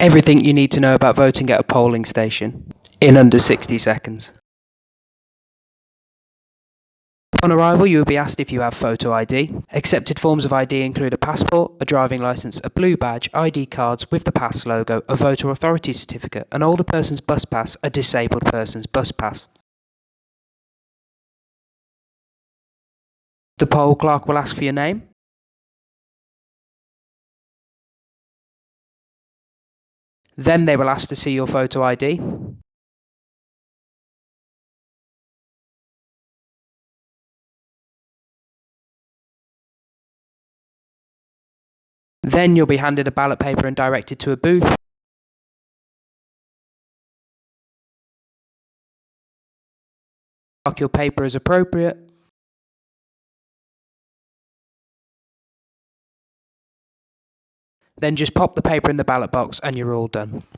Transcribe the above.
Everything you need to know about voting at a polling station in under 60 seconds. Upon arrival, you will be asked if you have photo ID. Accepted forms of ID include a passport, a driving licence, a blue badge, ID cards with the pass logo, a voter authority certificate, an older person's bus pass, a disabled person's bus pass. The poll clerk will ask for your name. Then they will ask to see your photo ID. Then you'll be handed a ballot paper and directed to a booth. Mark your paper as appropriate. Then just pop the paper in the ballot box and you're all done.